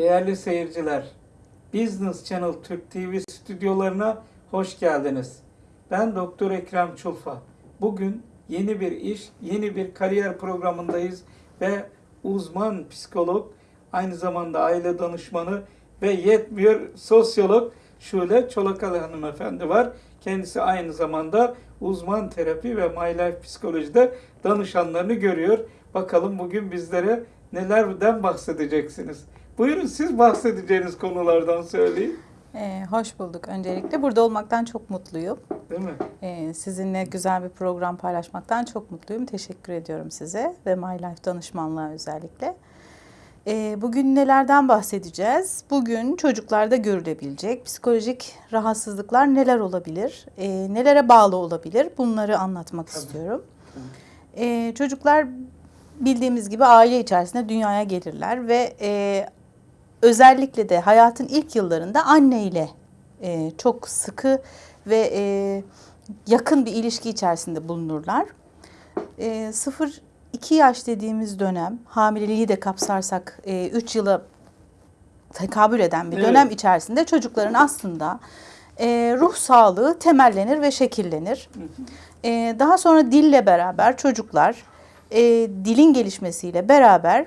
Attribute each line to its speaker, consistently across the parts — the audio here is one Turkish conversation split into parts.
Speaker 1: Değerli seyirciler, Business Channel Türk TV stüdyolarına hoş geldiniz. Ben Doktor Ekrem Çulfa. Bugün yeni bir iş, yeni bir kariyer programındayız ve uzman psikolog, aynı zamanda aile danışmanı ve yetmiyor sosyolog Şule Çolakalı hanımefendi var. Kendisi aynı zamanda uzman terapi ve My Life psikolojide danışanlarını görüyor. Bakalım bugün bizlere nelerden bahsedeceksiniz. Buyurun siz bahsedeceğiniz konulardan söyleyin.
Speaker 2: Ee, hoş bulduk öncelikle. Burada olmaktan çok mutluyum.
Speaker 1: Değil mi?
Speaker 2: Ee, sizinle güzel bir program paylaşmaktan çok mutluyum. Teşekkür ediyorum size ve My Life danışmanlığa özellikle. Ee, bugün nelerden bahsedeceğiz? Bugün çocuklarda görülebilecek psikolojik rahatsızlıklar neler olabilir? Ee, nelere bağlı olabilir? Bunları anlatmak
Speaker 1: Tabii.
Speaker 2: istiyorum. Ee, çocuklar bildiğimiz gibi aile içerisinde dünyaya gelirler ve e, özellikle de hayatın ilk yıllarında anne ile e, çok sıkı ve e, yakın bir ilişki içerisinde bulunurlar. E, 0-2 yaş dediğimiz dönem, hamileliği de kapsarsak 3 yıla tekabül eden bir
Speaker 1: Evet.
Speaker 2: dönem içerisinde çocukların aslında e, ruh sağlığı temellenir ve şekillenir. E, daha sonra dille beraber çocuklar e, dilin gelişmesiyle beraber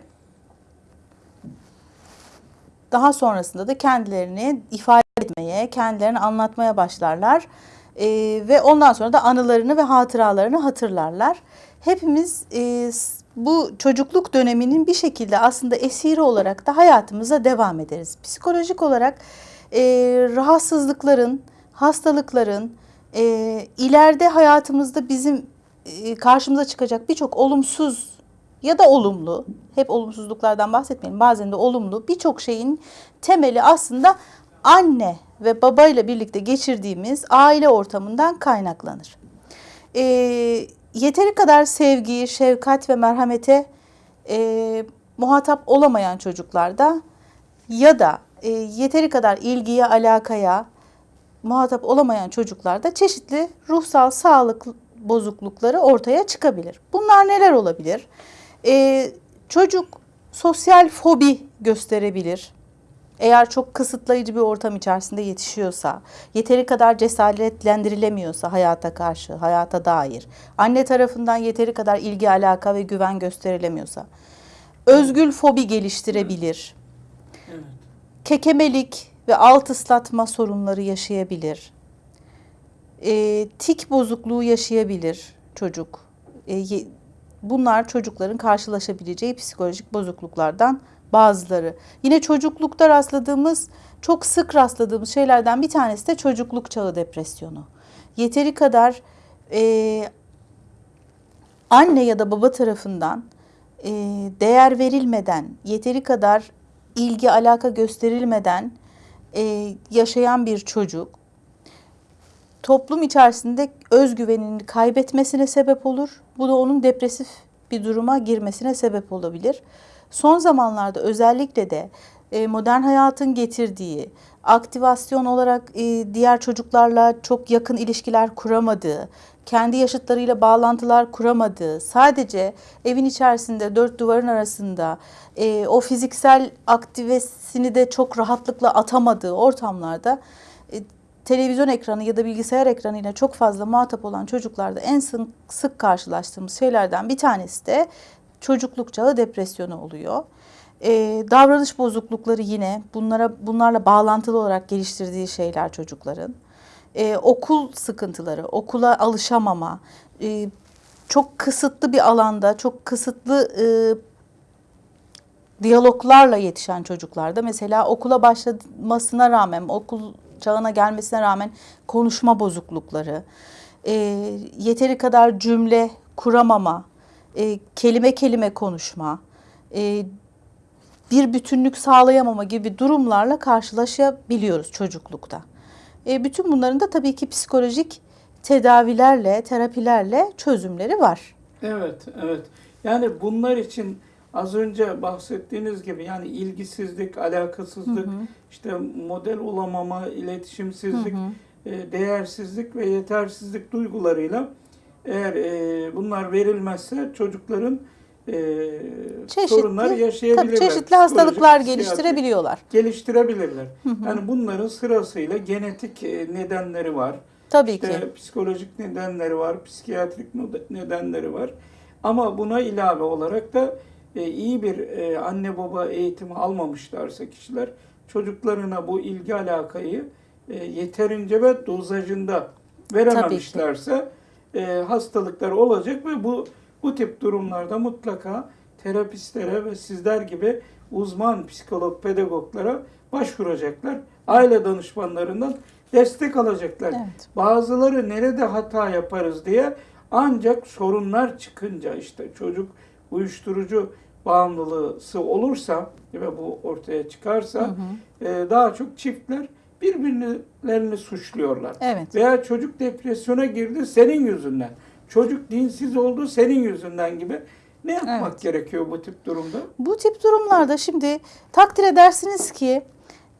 Speaker 2: daha sonrasında da kendilerini ifade etmeye, kendilerini anlatmaya başlarlar. Ee, ve ondan sonra da anılarını ve hatıralarını hatırlarlar. Hepimiz e, bu çocukluk döneminin bir şekilde aslında esiri olarak da hayatımıza devam ederiz. Psikolojik olarak e, rahatsızlıkların, hastalıkların, e, ileride hayatımızda bizim e, karşımıza çıkacak birçok olumsuz ya da olumlu, hep olumsuzluklardan bahsetmeyelim, bazen de olumlu birçok şeyin temeli aslında anne ve babayla birlikte geçirdiğimiz aile ortamından kaynaklanır. Ee, yeteri kadar sevgi, şefkat ve merhamete e, muhatap olamayan çocuklarda ya da e, yeteri kadar ilgiye, alakaya muhatap olamayan çocuklarda çeşitli ruhsal sağlık bozuklukları ortaya çıkabilir. Bunlar neler olabilir? Ee, çocuk sosyal fobi gösterebilir. Eğer çok kısıtlayıcı bir ortam içerisinde yetişiyorsa, yeteri kadar cesaretlendirilemiyorsa hayata karşı, hayata dair, anne tarafından yeteri kadar ilgi, alaka ve güven gösterilemiyorsa, özgül fobi geliştirebilir
Speaker 1: Evet.
Speaker 2: kekemelik ve alt ıslatma sorunları yaşayabilir. E, tik bozukluğu yaşayabilir çocuk. E, bunlar çocukların karşılaşabileceği psikolojik bozukluklardan bazıları. Yine çocuklukta rastladığımız, çok sık rastladığımız şeylerden bir tanesi de çocukluk çağı depresyonu. Yeteri kadar e, anne ya da baba tarafından e, değer verilmeden, yeteri kadar ilgi alaka gösterilmeden e, yaşayan bir çocuk toplum içerisinde özgüvenini kaybetmesine sebep olur. Bu da onun depresif bir duruma girmesine sebep olabilir. Son zamanlarda özellikle de e, modern hayatın getirdiği aktivasyon olarak e, diğer çocuklarla çok yakın ilişkiler kuramadığı, kendi yaşıtlarıyla bağlantılar kuramadığı, sadece evin içerisinde dört duvarın arasında e, o fiziksel aktivesini de çok rahatlıkla atamadığı ortamlarda televizyon ekranı ya da bilgisayar ekranıyla çok fazla muhatap olan çocuklarda en sık, karşılaştığımız şeylerden bir tanesi de çocukluk çağı depresyonu oluyor. Ee, davranış bozuklukları yine bunlara bunlarla bağlantılı olarak geliştirdiği şeyler çocukların. Ee, okul sıkıntıları, okula alışamama, e, çok kısıtlı bir alanda, çok kısıtlı e, diyaloglarla yetişen çocuklarda mesela okula başlamasına rağmen, okul çağına gelmesine rağmen konuşma bozuklukları, e, yeteri kadar cümle kuramama, e, kelime kelime konuşma, e, bir bütünlük sağlayamama gibi durumlarla karşılaşabiliyoruz çocuklukta. E, bütün bunların da tabii ki psikolojik tedavilerle, terapilerle çözümleri var.
Speaker 1: Evet, evet. Yani bunlar için az önce bahsettiğiniz gibi yani ilgisizlik, alakasızlık, işte model olamama, iletişimsizlik, e, değersizlik ve yetersizlik duygularıyla eğer e, bunlar verilmezse çocukların e,
Speaker 2: Çeşitli,
Speaker 1: sorunlar yaşayabilirler.
Speaker 2: Tabii çeşitli hastalıklar geliştirebiliyorlar.
Speaker 1: geliştirebilirler. Yani bunların sırasıyla genetik e, nedenleri var.
Speaker 2: Tabii
Speaker 1: İşte
Speaker 2: ki.
Speaker 1: psikolojik nedenleri var, psikiyatrik nedenleri var. Ama buna ilave olarak da e, iyi bir e, anne baba eğitimi almamışlarsa kişiler çocuklarına bu ilgi alakayı e, yeterince ve dozajında verememişlerse e, hastalıklar olacak ve bu bu tip durumlarda mutlaka terapistlere ve sizler gibi uzman psikolog pedagoglara başvuracaklar. Aile danışmanlarından destek alacaklar.
Speaker 2: Evet.
Speaker 1: Bazıları nerede hata yaparız diye ancak sorunlar çıkınca işte çocuk uyuşturucu bağımlılığı olursa ve bu ortaya çıkarsa
Speaker 2: Hı hı.
Speaker 1: e, daha çok çiftler birbirlerini suçluyorlar.
Speaker 2: Evet.
Speaker 1: Veya çocuk depresyona girdi senin yüzünden. Çocuk dinsiz oldu senin yüzünden gibi. Ne yapmak
Speaker 2: Evet.
Speaker 1: gerekiyor bu tip durumda?
Speaker 2: Bu tip durumlarda şimdi takdir edersiniz ki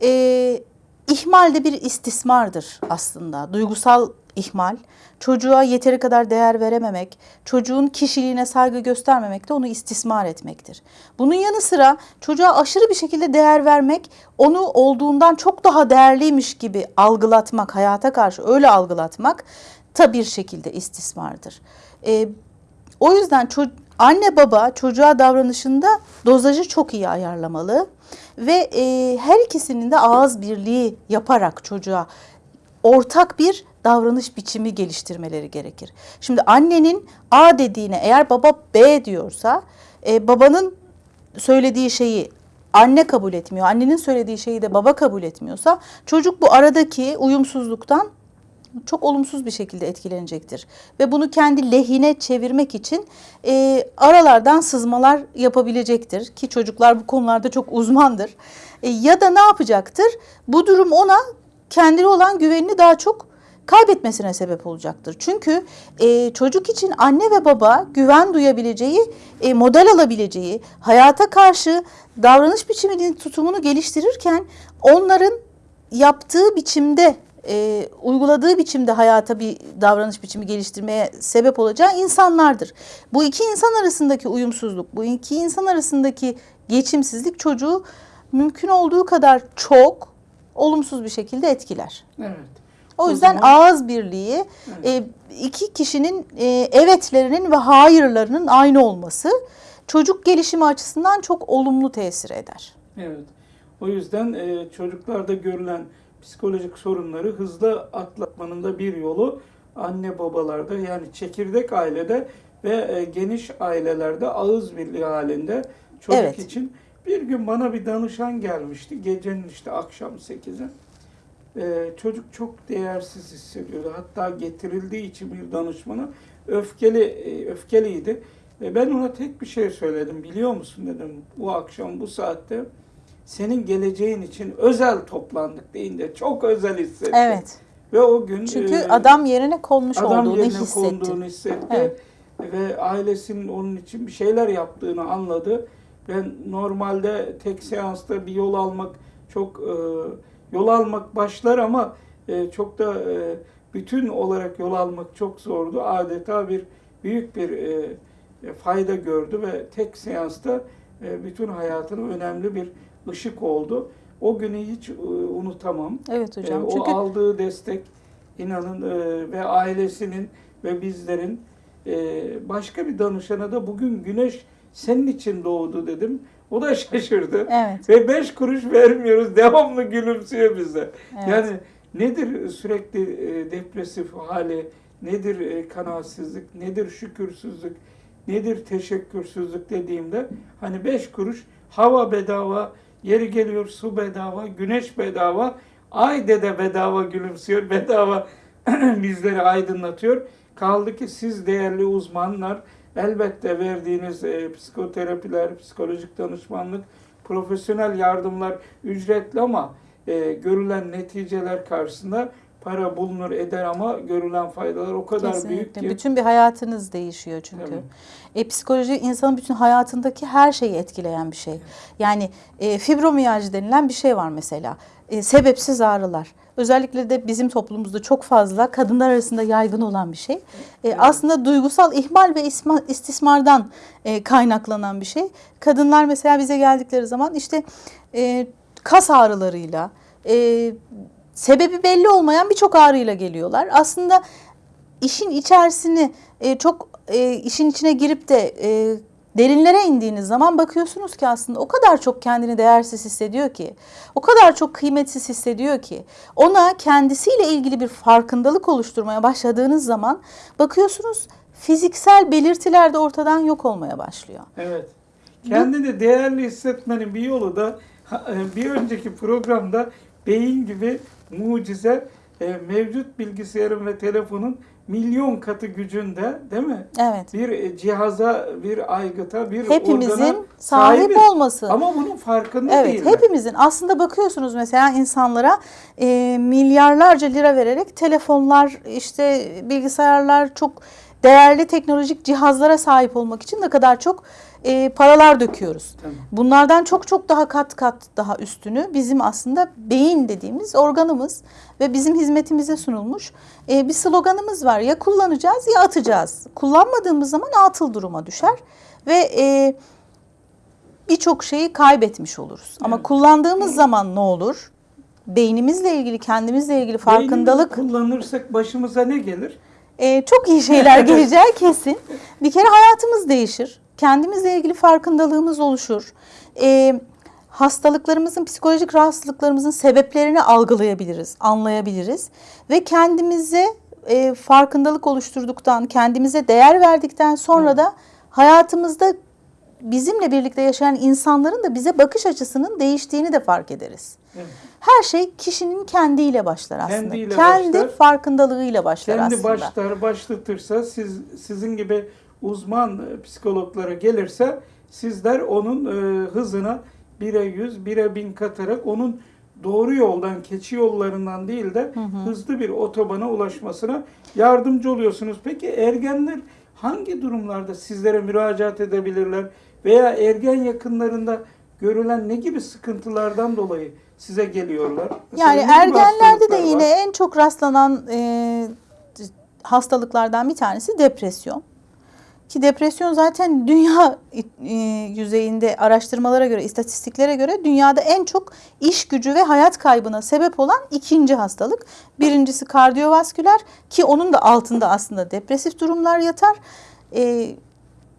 Speaker 2: e, ihmal de bir istismardır aslında. Duygusal ihmal. Çocuğa yeteri kadar değer verememek, çocuğun kişiliğine saygı göstermemek de onu istismar etmektir. Bunun yanı sıra çocuğa aşırı bir şekilde değer vermek, onu olduğundan çok daha değerliymiş gibi algılatmak, hayata karşı öyle algılatmak da bir şekilde istismardır. E, o yüzden anne baba çocuğa davranışında dozajı çok iyi ayarlamalı ve e, her ikisinin de ağız birliği yaparak çocuğa ortak bir davranış biçimi geliştirmeleri gerekir. Şimdi annenin A dediğine eğer baba B diyorsa e, babanın söylediği şeyi anne kabul etmiyor, annenin söylediği şeyi de baba kabul etmiyorsa çocuk bu aradaki uyumsuzluktan çok olumsuz bir şekilde etkilenecektir. Ve bunu kendi lehine çevirmek için e, aralardan sızmalar yapabilecektir. Ki çocuklar bu konularda çok uzmandır. E, ya da ne yapacaktır? Bu durum ona kendine olan güvenini daha çok kaybetmesine sebep olacaktır. Çünkü e, çocuk için anne ve baba güven duyabileceği, e, model alabileceği, hayata karşı davranış biçiminin tutumunu geliştirirken onların yaptığı biçimde e, uyguladığı biçimde hayata bir davranış biçimi geliştirmeye sebep olacağı insanlardır. Bu iki insan arasındaki uyumsuzluk, bu iki insan arasındaki geçimsizlik çocuğu mümkün olduğu kadar çok olumsuz bir şekilde etkiler.
Speaker 1: Evet.
Speaker 2: O
Speaker 1: O
Speaker 2: yüzden
Speaker 1: zaman-
Speaker 2: ağız birliği e, iki kişinin e, evetlerinin ve hayırlarının aynı olması çocuk gelişimi açısından çok olumlu tesir eder.
Speaker 1: Evet. O yüzden e, çocuklarda görülen psikolojik sorunları hızlı atlatmanın da bir yolu anne babalarda yani çekirdek ailede ve e, geniş ailelerde ağız birliği halinde çocuk
Speaker 2: Evet.
Speaker 1: için bir gün bana bir danışan gelmişti. Gecenin işte akşam 8'e. E, çocuk çok değersiz hissediyordu. Hatta getirildiği için bir danışmana öfkeli e, öfkeliydi. E, ben ona tek bir şey söyledim. Biliyor musun dedim. Bu akşam bu saatte senin geleceğin için özel toplandık deyince çok özel hissetti.
Speaker 2: Evet.
Speaker 1: Ve o gün
Speaker 2: Çünkü
Speaker 1: e,
Speaker 2: adam yerine konmuş
Speaker 1: adam
Speaker 2: olduğunu
Speaker 1: yerine
Speaker 2: hissetti.
Speaker 1: konduğunu hissetti.
Speaker 2: Evet.
Speaker 1: Ve ailesinin onun için bir şeyler yaptığını anladı. Ben normalde tek seansta bir yol almak çok e, yol almak başlar ama e, çok da e, bütün olarak yol almak çok zordu. Adeta bir büyük bir e, e, fayda gördü ve tek seansta e, bütün hayatına önemli bir ışık oldu. O günü hiç e, unutamam.
Speaker 2: Evet hocam.
Speaker 1: E, o
Speaker 2: Çünkü
Speaker 1: aldığı destek inanın e, ve ailesinin ve bizlerin e, başka bir danışana da bugün güneş senin için doğdu dedim. O da şaşırdı.
Speaker 2: evet.
Speaker 1: Ve beş kuruş vermiyoruz. Devamlı gülümsüyor bize.
Speaker 2: Evet.
Speaker 1: Yani nedir sürekli e, depresif hali, nedir e, kanaatsizlik, nedir şükürsüzlük, nedir teşekkürsüzlük dediğimde hani beş kuruş hava bedava, yeri geliyor su bedava, güneş bedava, ay dede bedava gülümsüyor, bedava bizleri aydınlatıyor. Kaldı ki siz değerli uzmanlar elbette verdiğiniz e, psikoterapiler, psikolojik danışmanlık, profesyonel yardımlar ücretli ama e, görülen neticeler karşısında para bulunur eder ama görülen faydalar o kadar büyük
Speaker 2: Kesinlikle.
Speaker 1: ki.
Speaker 2: Bütün bir hayatınız değişiyor çünkü. E, psikoloji insanın bütün hayatındaki her şeyi etkileyen bir şey. Yani e, fibromiyalji denilen bir şey var mesela. E, sebepsiz ağrılar. Özellikle de bizim toplumumuzda çok fazla kadınlar arasında yaygın olan bir şey. E, Aslında duygusal ihmal ve isma- istismardan e, kaynaklanan bir şey. Kadınlar mesela bize geldikleri zaman işte e, kas ağrılarıyla, e, sebebi belli olmayan birçok ağrıyla geliyorlar. Aslında işin içerisini e, çok e, işin içine girip de e, derinlere indiğiniz zaman bakıyorsunuz ki aslında o kadar çok kendini değersiz hissediyor ki, o kadar çok kıymetsiz hissediyor ki, ona kendisiyle ilgili bir farkındalık oluşturmaya başladığınız zaman bakıyorsunuz fiziksel belirtiler de ortadan yok olmaya başlıyor.
Speaker 1: Evet. Kendini değerli hissetmenin bir yolu da e, bir önceki programda beyin gibi mucize e, mevcut bilgisayarın ve telefonun milyon katı gücünde değil mi?
Speaker 2: Evet.
Speaker 1: Bir e, cihaza, bir aygıta, bir
Speaker 2: Hepimizin
Speaker 1: organa
Speaker 2: sahip
Speaker 1: sahibiz.
Speaker 2: olması.
Speaker 1: Ama bunun farkında
Speaker 2: Evet,
Speaker 1: değiller.
Speaker 2: hepimizin aslında bakıyorsunuz mesela insanlara e, milyarlarca lira vererek telefonlar, işte bilgisayarlar çok değerli teknolojik cihazlara sahip olmak için ne kadar çok e, paralar döküyoruz. Bunlardan çok çok daha kat kat daha üstünü bizim aslında beyin dediğimiz organımız ve bizim hizmetimize sunulmuş e, bir sloganımız var. Ya kullanacağız ya atacağız. Kullanmadığımız zaman atıl duruma düşer ve e, birçok şeyi kaybetmiş oluruz. Ama
Speaker 1: Evet.
Speaker 2: kullandığımız zaman ne olur? Beynimizle ilgili, kendimizle ilgili farkındalık
Speaker 1: Beynimizi kullanırsak başımıza ne gelir?
Speaker 2: E, çok iyi şeyler geleceği kesin. Bir kere hayatımız değişir. Kendimizle ilgili farkındalığımız oluşur. E, hastalıklarımızın, psikolojik rahatsızlıklarımızın sebeplerini algılayabiliriz, anlayabiliriz. Ve kendimize e, farkındalık oluşturduktan, kendimize değer verdikten sonra da hayatımızda bizimle birlikte yaşayan insanların da bize bakış açısının değiştiğini de fark ederiz.
Speaker 1: Evet.
Speaker 2: Her şey kişinin kendiyle başlar aslında.
Speaker 1: Kendiyle
Speaker 2: Kendi
Speaker 1: başlar.
Speaker 2: farkındalığıyla başlar
Speaker 1: Kendi
Speaker 2: aslında.
Speaker 1: başlar başlatırsa siz sizin gibi uzman e, psikologlara gelirse sizler onun e, hızına 1'e 100, 1'e 1000 katarak onun doğru yoldan, keçi yollarından değil de hızlı bir otobana ulaşmasına yardımcı oluyorsunuz. Peki ergenler hangi durumlarda sizlere müracaat edebilirler veya ergen yakınlarında görülen ne gibi sıkıntılardan dolayı size geliyorlar? Mesela
Speaker 2: Yani ergenlerde de
Speaker 1: hastalıklar var?
Speaker 2: yine en çok rastlanan e, hastalıklardan bir tanesi depresyon. Ki depresyon zaten dünya e, yüzeyinde araştırmalara göre, istatistiklere göre dünyada en çok iş gücü ve hayat kaybına sebep olan ikinci hastalık. Birincisi kardiyovasküler ki onun da altında aslında depresif durumlar yatar e,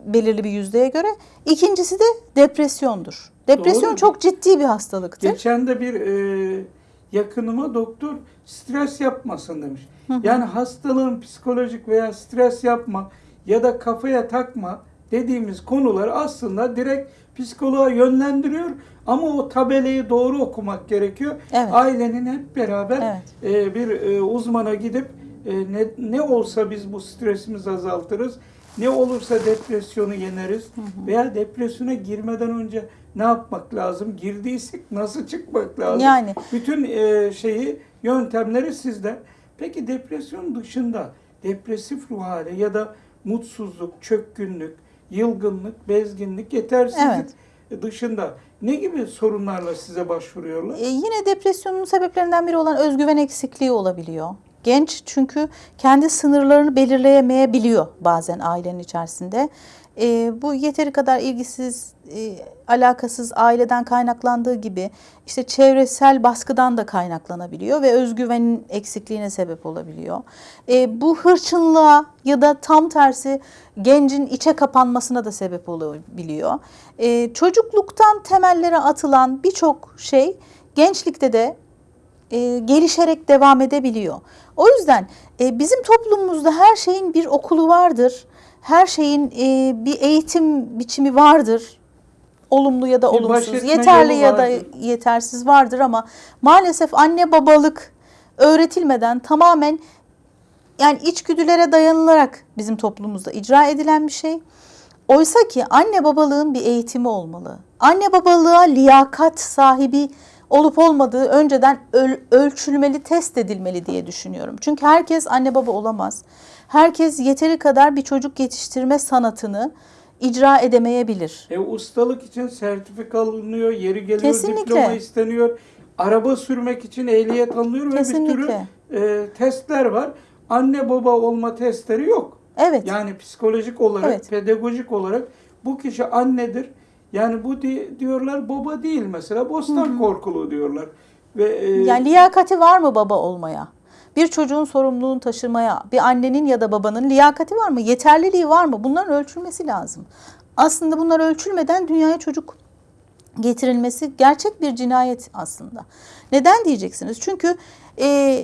Speaker 2: belirli bir yüzdeye göre. İkincisi de depresyondur. Depresyon
Speaker 1: Doğru.
Speaker 2: çok ciddi bir hastalıktır.
Speaker 1: Geçen de bir e, yakınıma doktor stres yapmasın demiş. Yani hastalığın psikolojik veya stres yapma ya da kafaya takma dediğimiz konular aslında direkt psikoloğa yönlendiriyor ama o tabelayı doğru okumak gerekiyor.
Speaker 2: Evet.
Speaker 1: Ailenin hep beraber
Speaker 2: Evet.
Speaker 1: e, bir e, uzmana gidip e, ne, ne olsa biz bu stresimizi azaltırız. Ne olursa depresyonu yeneriz veya depresyona girmeden önce ne yapmak lazım? Girdiysek nasıl çıkmak lazım?
Speaker 2: Yani.
Speaker 1: Bütün e, şeyi, yöntemleri sizde. Peki depresyon dışında depresif ruh hali ya da mutsuzluk, çökkünlük, yılgınlık, bezginlik, yetersizlik dışında ne gibi sorunlarla size başvuruyorlar?
Speaker 2: E, yine depresyonun sebeplerinden biri olan özgüven eksikliği olabiliyor. Genç çünkü kendi sınırlarını belirleyemeyebiliyor bazen ailenin içerisinde. E, bu yeteri kadar ilgisiz, e, alakasız aileden kaynaklandığı gibi işte çevresel baskıdan da kaynaklanabiliyor ve özgüvenin eksikliğine sebep olabiliyor. E, bu hırçınlığa ya da tam tersi gencin içe kapanmasına da sebep olabiliyor. E, çocukluktan temellere atılan birçok şey gençlikte de e, gelişerek devam edebiliyor. O yüzden e, bizim toplumumuzda her şeyin bir okulu vardır. Her şeyin e, bir eğitim biçimi vardır. Olumlu ya da
Speaker 1: Bir
Speaker 2: olumsuz, yeterli ya da yetersiz vardır ama maalesef anne babalık öğretilmeden tamamen yani içgüdülere dayanılarak bizim toplumumuzda icra edilen bir şey. Oysa ki anne babalığın bir eğitimi olmalı. Anne babalığa liyakat sahibi olup olmadığı önceden öl- ölçülmeli, test edilmeli diye düşünüyorum. Çünkü herkes anne baba olamaz. Herkes yeteri kadar bir çocuk yetiştirme sanatını icra edemeyebilir.
Speaker 1: E, ustalık için sertifika alınıyor, yeri geliyor
Speaker 2: Kesinlikle.
Speaker 1: diploma isteniyor. araba sürmek için ehliyet alınıyor ve bir
Speaker 2: Kesinlikle.
Speaker 1: sürü e, testler var. Anne baba olma testleri yok.
Speaker 2: Evet.
Speaker 1: Yani psikolojik olarak,
Speaker 2: Evet.
Speaker 1: pedagojik olarak bu kişi annedir. Yani bu di- diyorlar baba değil mesela. Bostan korkulu diyorlar. Ve e,
Speaker 2: Yani liyakati var mı baba olmaya? Bir çocuğun sorumluluğunu taşımaya, bir annenin ya da babanın liyakati var mı? Yeterliliği var mı? Bunların ölçülmesi lazım. Aslında bunlar ölçülmeden dünyaya çocuk getirilmesi gerçek bir cinayet aslında. Neden diyeceksiniz? Çünkü e,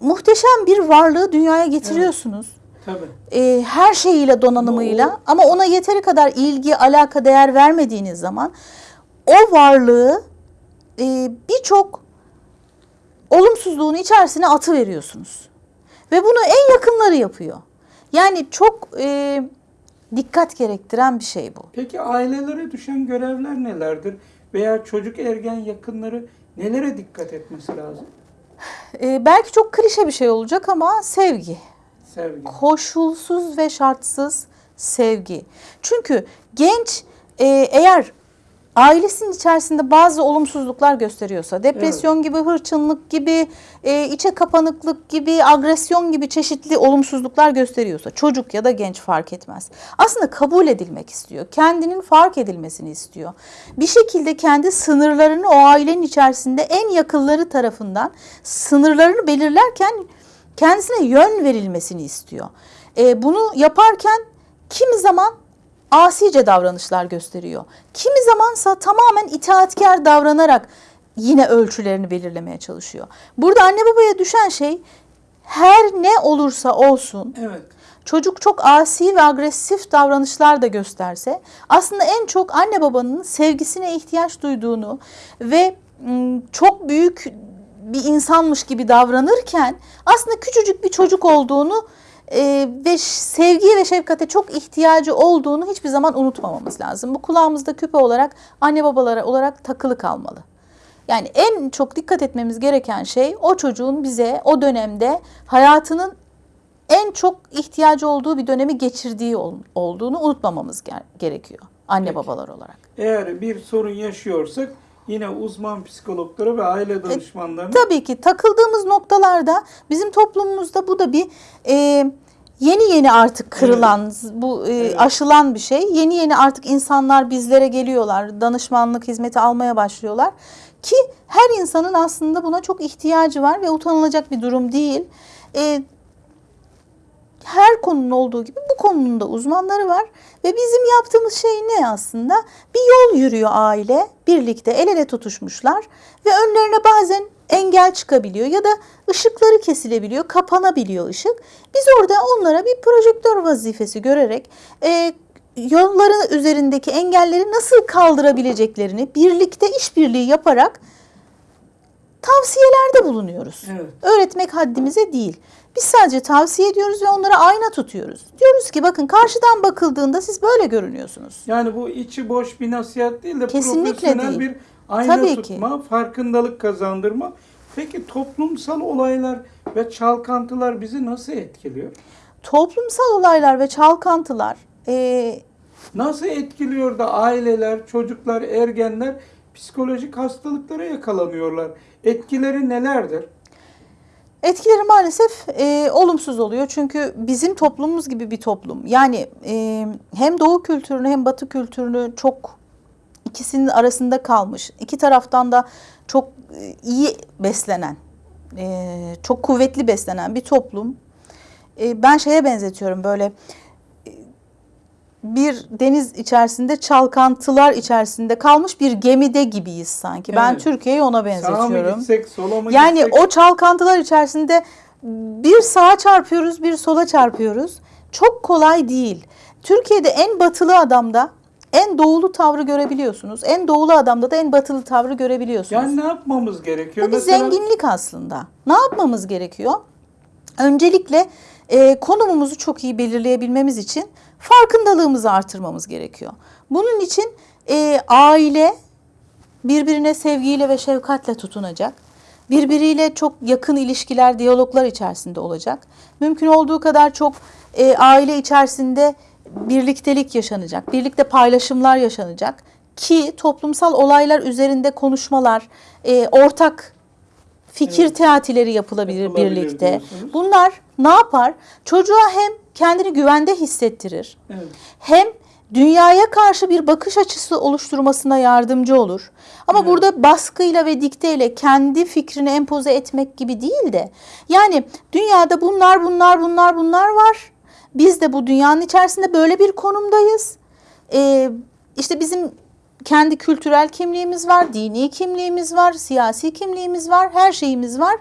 Speaker 2: muhteşem bir varlığı dünyaya getiriyorsunuz.
Speaker 1: Tabii.
Speaker 2: E, her şeyiyle donanımıyla
Speaker 1: Ama
Speaker 2: ama ona yeteri kadar ilgi, alaka, değer vermediğiniz zaman o varlığı e, birçok olumsuzluğun içerisine atı veriyorsunuz. Ve bunu en yakınları yapıyor. Yani çok e, dikkat gerektiren bir şey bu.
Speaker 1: Peki ailelere düşen görevler nelerdir? Veya çocuk ergen yakınları nelere dikkat etmesi lazım?
Speaker 2: E, belki çok klişe bir şey olacak ama sevgi.
Speaker 1: Sevgi.
Speaker 2: koşulsuz ve şartsız sevgi. Çünkü genç e, eğer ailesinin içerisinde bazı olumsuzluklar gösteriyorsa, depresyon gibi, hırçınlık gibi, e, içe kapanıklık gibi, agresyon gibi çeşitli olumsuzluklar gösteriyorsa, çocuk ya da genç fark etmez. Aslında kabul edilmek istiyor. Kendinin fark edilmesini istiyor. Bir şekilde kendi sınırlarını o ailenin içerisinde en yakınları tarafından sınırlarını belirlerken kendisine yön verilmesini istiyor. E, bunu yaparken kimi zaman asice davranışlar gösteriyor. Kimi zamansa tamamen itaatkar davranarak yine ölçülerini belirlemeye çalışıyor. Burada anne babaya düşen şey her ne olursa olsun
Speaker 1: Evet.
Speaker 2: çocuk çok asi ve agresif davranışlar da gösterse aslında en çok anne babanın sevgisine ihtiyaç duyduğunu ve çok büyük bir insanmış gibi davranırken aslında küçücük bir çocuk olduğunu e, ve sevgiye ve şefkate çok ihtiyacı olduğunu hiçbir zaman unutmamamız lazım. Bu kulağımızda küpe olarak anne babalara olarak takılı kalmalı. Yani en çok dikkat etmemiz gereken şey o çocuğun bize o dönemde hayatının en çok ihtiyacı olduğu bir dönemi geçirdiği ol- olduğunu unutmamamız ger- gerekiyor anne
Speaker 1: Peki.
Speaker 2: babalar olarak.
Speaker 1: Eğer bir sorun yaşıyorsak yine uzman psikologlara ve aile danışmanlarına
Speaker 2: Tabii ki takıldığımız noktalarda bizim toplumumuzda bu da bir e, yeni yeni artık kırılan, bu e,
Speaker 1: Evet.
Speaker 2: aşılan bir şey. Yeni yeni artık insanlar bizlere geliyorlar, danışmanlık hizmeti almaya başlıyorlar. Ki her insanın aslında buna çok ihtiyacı var ve utanılacak bir durum değil. E, her konunun olduğu gibi bu konunun da uzmanları var ve bizim yaptığımız şey ne aslında? Bir yol yürüyor aile, birlikte el ele tutuşmuşlar ve önlerine bazen engel çıkabiliyor ya da ışıkları kesilebiliyor, kapanabiliyor ışık. Biz orada onlara bir projektör vazifesi görerek e, yolların üzerindeki engelleri nasıl kaldırabileceklerini birlikte işbirliği yaparak tavsiyelerde bulunuyoruz.
Speaker 1: Evet.
Speaker 2: Öğretmek haddimize değil. Biz sadece tavsiye ediyoruz ve onlara ayna tutuyoruz. Diyoruz ki bakın karşıdan bakıldığında siz böyle görünüyorsunuz.
Speaker 1: Yani bu içi boş bir nasihat değil de
Speaker 2: Kesinlikle
Speaker 1: profesyonel
Speaker 2: değil.
Speaker 1: bir ayna
Speaker 2: Tabii ki.
Speaker 1: tutma, farkındalık kazandırma. Peki toplumsal olaylar ve çalkantılar bizi nasıl etkiliyor?
Speaker 2: Toplumsal olaylar ve çalkantılar e,
Speaker 1: Nasıl etkiliyor da aileler, çocuklar, ergenler psikolojik hastalıklara yakalanıyorlar? Etkileri nelerdir?
Speaker 2: Etkileri maalesef e, olumsuz oluyor. Çünkü bizim toplumumuz gibi bir toplum. Yani e, hem doğu kültürünü hem batı kültürünü çok ikisinin arasında kalmış. İki taraftan da çok e, iyi beslenen, e, çok kuvvetli beslenen bir toplum. E, ben şeye benzetiyorum böyle bir deniz içerisinde çalkantılar içerisinde kalmış bir gemide gibiyiz sanki. Ben
Speaker 1: Evet.
Speaker 2: Türkiye'yi ona
Speaker 1: Sağa mı
Speaker 2: benzetiyorum.
Speaker 1: gitsek, sola mı
Speaker 2: Yani
Speaker 1: gitsek?
Speaker 2: o çalkantılar içerisinde bir sağa çarpıyoruz, bir sola çarpıyoruz. Çok kolay değil. Türkiye'de en batılı adamda en doğulu tavrı görebiliyorsunuz. En doğulu adamda da en batılı tavrı görebiliyorsunuz.
Speaker 1: Yani ne yapmamız gerekiyor?
Speaker 2: Bu bir
Speaker 1: Mesela-
Speaker 2: zenginlik aslında. Ne yapmamız gerekiyor? Öncelikle e, konumumuzu çok iyi belirleyebilmemiz için farkındalığımızı artırmamız gerekiyor. Bunun için e, aile birbirine sevgiyle ve şefkatle tutunacak. Birbiriyle çok yakın ilişkiler, diyaloglar içerisinde olacak. Mümkün olduğu kadar çok e, aile içerisinde birliktelik yaşanacak, birlikte paylaşımlar yaşanacak. ki toplumsal olaylar üzerinde konuşmalar, e, ortak fikir
Speaker 1: Evet.
Speaker 2: teatileri yapılabilir,
Speaker 1: Yapılabilir
Speaker 2: birlikte.
Speaker 1: diyorsunuz.
Speaker 2: Bunlar ne yapar? Çocuğa hem kendini güvende hissettirir,
Speaker 1: Evet.
Speaker 2: hem dünyaya karşı bir bakış açısı oluşturmasına yardımcı olur. Ama
Speaker 1: Evet.
Speaker 2: burada baskıyla ve dikteyle kendi fikrini empoze etmek gibi değil de yani dünyada bunlar bunlar bunlar bunlar var. Biz de bu dünyanın içerisinde böyle bir konumdayız. Ee, işte bizim kendi kültürel kimliğimiz var, dini kimliğimiz var, siyasi kimliğimiz var, her şeyimiz var.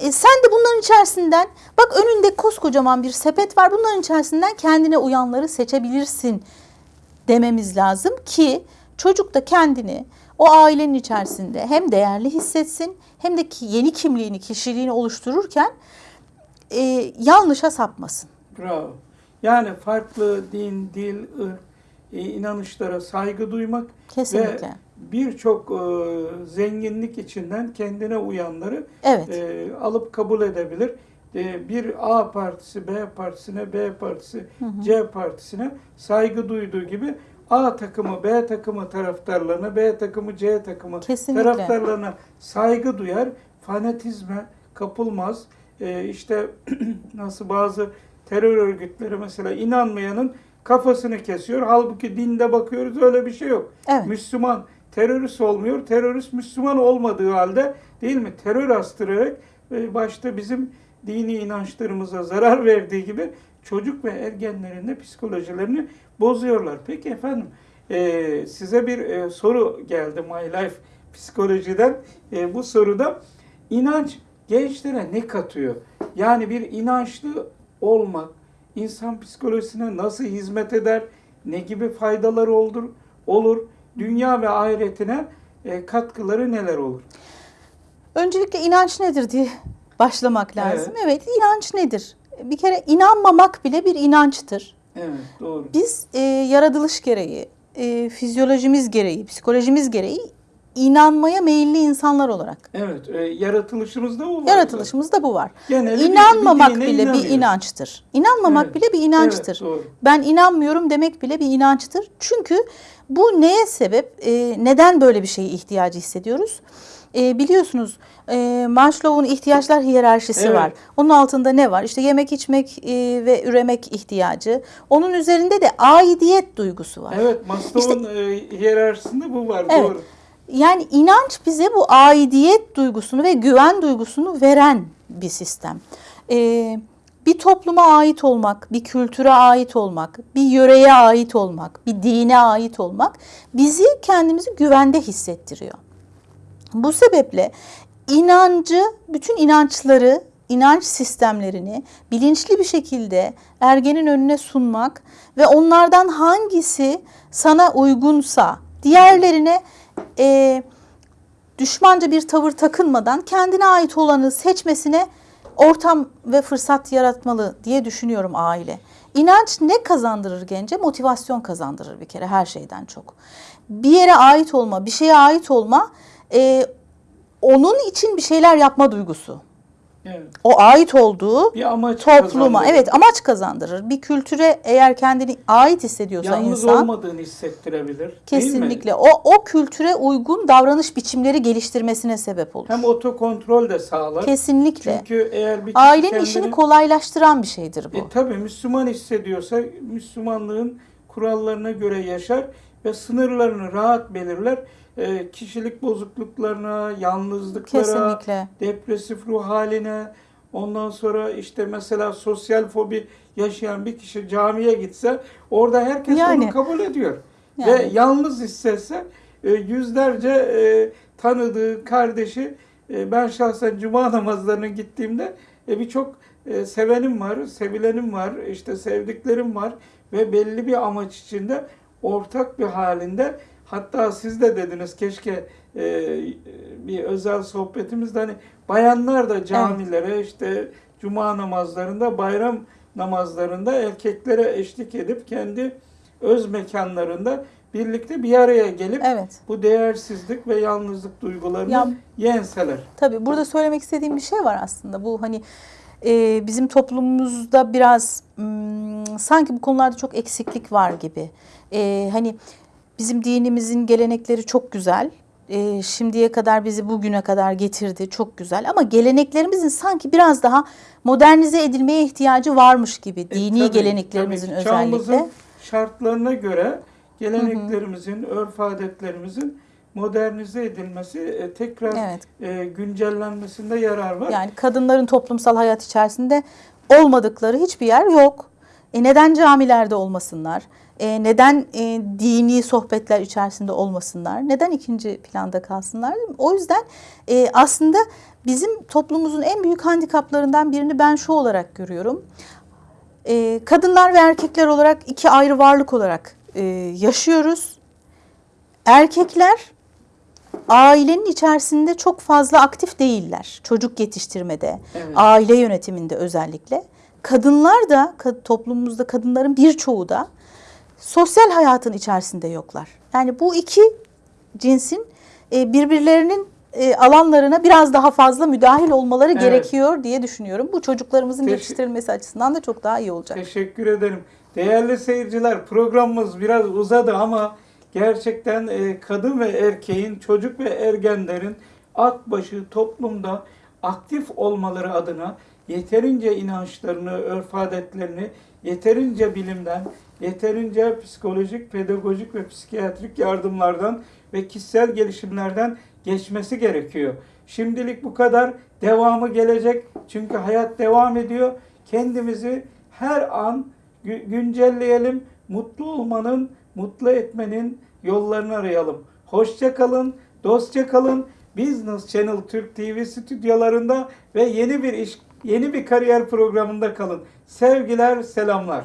Speaker 2: E, sen de bunların içerisinden bak önünde koskocaman bir sepet var. Bunların içerisinden kendine uyanları seçebilirsin dememiz lazım ki çocuk da kendini o ailenin içerisinde hem değerli hissetsin hem de ki yeni kimliğini, kişiliğini oluştururken e, yanlışa sapmasın.
Speaker 1: Bravo. Yani farklı din, dil, ırk, inanışlara saygı duymak
Speaker 2: Kesinlikle.
Speaker 1: ve birçok e, zenginlik içinden kendine uyanları
Speaker 2: Evet.
Speaker 1: e, alıp kabul edebilir. E, bir A partisi B partisine, B partisi C partisine saygı duyduğu gibi A takımı B takımı taraftarlarına, B takımı C takımı
Speaker 2: Kesinlikle.
Speaker 1: taraftarlarına saygı duyar, fanatizme kapılmaz. E, işte nasıl bazı terör örgütleri mesela inanmayanın kafasını kesiyor. Halbuki dinde bakıyoruz öyle bir şey yok.
Speaker 2: Evet.
Speaker 1: Müslüman terörist olmuyor. Terörist Müslüman olmadığı halde değil mi? Terör astırarak e, başta bizim dini inançlarımıza zarar verdiği gibi çocuk ve ergenlerin de psikolojilerini bozuyorlar. Peki efendim e, size bir e, soru geldi My Life psikolojiden. E, bu soruda inanç gençlere ne katıyor? Yani bir inançlı olmak insan psikolojisine nasıl hizmet eder? Ne gibi faydaları olur? Olur. Dünya ve ahiretine e, katkıları neler olur?
Speaker 2: Öncelikle inanç nedir diye başlamak lazım. Evet, inanç nedir? Bir kere inanmamak bile bir inançtır.
Speaker 1: Evet, doğru.
Speaker 2: Biz e, yaratılış gereği, e, fizyolojimiz gereği, psikolojimiz gereği inanmaya meyilli insanlar olarak.
Speaker 1: Evet, e, yaratılışımızda bu var.
Speaker 2: Yaratılışımızda bu var.
Speaker 1: Geneli bir-
Speaker 2: İnanmamak
Speaker 1: bir dine
Speaker 2: bile bir inançtır. İnanmamak
Speaker 1: Evet.
Speaker 2: bile bir inançtır.
Speaker 1: Evet, doğru.
Speaker 2: Ben inanmıyorum demek bile bir inançtır. Çünkü bu neye sebep? E, neden böyle bir şeye ihtiyacı hissediyoruz? E, biliyorsunuz e, Maslow'un ihtiyaçlar hiyerarşisi
Speaker 1: Evet.
Speaker 2: var. Onun altında ne var? İşte yemek, içmek e, ve üremek ihtiyacı. Onun üzerinde de aidiyet duygusu var.
Speaker 1: Evet, Maslow'un e, hiyerarşisinde bu var.
Speaker 2: Evet.
Speaker 1: Doğru.
Speaker 2: Yani inanç bize bu aidiyet duygusunu ve güven duygusunu veren bir sistem. Ee, bir topluma ait olmak, bir kültüre ait olmak, bir yöreye ait olmak, bir dine ait olmak bizi kendimizi güvende hissettiriyor. Bu sebeple inancı, bütün inançları, inanç sistemlerini bilinçli bir şekilde ergenin önüne sunmak ve onlardan hangisi sana uygunsa diğerlerine e, düşmanca bir tavır takınmadan kendine ait olanı seçmesine ortam ve fırsat yaratmalı diye düşünüyorum aile. İnanç ne kazandırır gence? Motivasyon kazandırır bir kere her şeyden çok. Bir yere ait olma, bir şeye ait olma e, onun için bir şeyler yapma duygusu.
Speaker 1: Evet.
Speaker 2: O ait olduğu
Speaker 1: Bir amaç
Speaker 2: topluma
Speaker 1: kazandırır.
Speaker 2: evet amaç kazandırır. Bir kültüre eğer kendini ait hissediyorsa
Speaker 1: Yalnız
Speaker 2: insan
Speaker 1: olmadığını hissettirebilir.
Speaker 2: kesinlikle o o kültüre uygun davranış biçimleri geliştirmesine sebep olur.
Speaker 1: Hem otokontrol de sağlar.
Speaker 2: Kesinlikle.
Speaker 1: Çünkü eğer bir
Speaker 2: Ailenin
Speaker 1: kendini,
Speaker 2: işini kolaylaştıran bir şeydir bu.
Speaker 1: E, tabii Müslüman hissediyorsa Müslümanlığın kurallarına göre yaşar ve sınırlarını rahat belirler. E, kişilik bozukluklarına, yalnızlıklara,
Speaker 2: Kesinlikle.
Speaker 1: depresif ruh haline, ondan sonra işte mesela sosyal fobi yaşayan bir kişi camiye gitse orada herkes
Speaker 2: Yani.
Speaker 1: onu kabul ediyor. Ve
Speaker 2: Yani.
Speaker 1: yalnız hissetse e, yüzlerce e, tanıdığı kardeşi e, ben şahsen cuma namazlarına gittiğimde e, birçok e, sevenim var, sevilenim var, işte sevdiklerim var ve belli bir amaç içinde ortak bir halinde hatta siz de dediniz keşke e, bir özel sohbetimizde hani bayanlar da camilere işte cuma namazlarında bayram namazlarında erkeklere eşlik edip kendi öz mekanlarında birlikte bir araya gelip
Speaker 2: Evet.
Speaker 1: bu değersizlik ve yalnızlık duygularını
Speaker 2: Ya-
Speaker 1: yenseler.
Speaker 2: Tabii burada söylemek istediğim bir şey var aslında. Bu hani e, bizim toplumumuzda biraz hmm, sanki bu konularda çok eksiklik var gibi. E, hani Bizim dinimizin gelenekleri çok güzel. Ee, şimdiye kadar bizi bugüne kadar getirdi. Çok güzel. Ama geleneklerimizin sanki biraz daha modernize edilmeye ihtiyacı varmış gibi.
Speaker 1: E,
Speaker 2: Dini
Speaker 1: tabii,
Speaker 2: geleneklerimizin
Speaker 1: tabii.
Speaker 2: özellikle.
Speaker 1: Çağımızın şartlarına göre geleneklerimizin, örf adetlerimizin modernize edilmesi, e, tekrar
Speaker 2: Evet.
Speaker 1: e, güncellenmesinde yarar var.
Speaker 2: Yani kadınların toplumsal hayat içerisinde olmadıkları hiçbir yer yok. E neden camilerde olmasınlar? E neden e, dini sohbetler içerisinde olmasınlar? Neden ikinci planda kalsınlar? O yüzden e, aslında bizim toplumumuzun en büyük handikaplarından birini ben şu olarak görüyorum. E, kadınlar ve erkekler olarak iki ayrı varlık olarak e, yaşıyoruz. Erkekler ailenin içerisinde çok fazla aktif değiller. Çocuk yetiştirmede,
Speaker 1: Evet.
Speaker 2: aile yönetiminde özellikle. Kadınlar da toplumumuzda kadınların birçoğu da sosyal hayatın içerisinde yoklar. Yani bu iki cinsin e, birbirlerinin e, alanlarına biraz daha fazla müdahil olmaları
Speaker 1: Evet.
Speaker 2: gerekiyor diye düşünüyorum. Bu çocuklarımızın
Speaker 1: Teşekkür-
Speaker 2: yetiştirilmesi açısından da çok daha iyi olacak.
Speaker 1: Teşekkür ederim. Değerli seyirciler programımız biraz uzadı ama gerçekten e, kadın ve erkeğin, çocuk ve ergenlerin akbaşı toplumda aktif olmaları adına yeterince inançlarını, örf adetlerini yeterince bilimden, yeterince psikolojik, pedagojik ve psikiyatrik yardımlardan ve kişisel gelişimlerden geçmesi gerekiyor. Şimdilik bu kadar. Devamı gelecek. Çünkü hayat devam ediyor. Kendimizi her an gü- güncelleyelim. Mutlu olmanın, mutlu etmenin yollarını arayalım. Hoşça kalın, dostça kalın. Business Channel Türk TV stüdyolarında ve yeni bir iş, yeni bir kariyer programında kalın. Sevgiler, selamlar.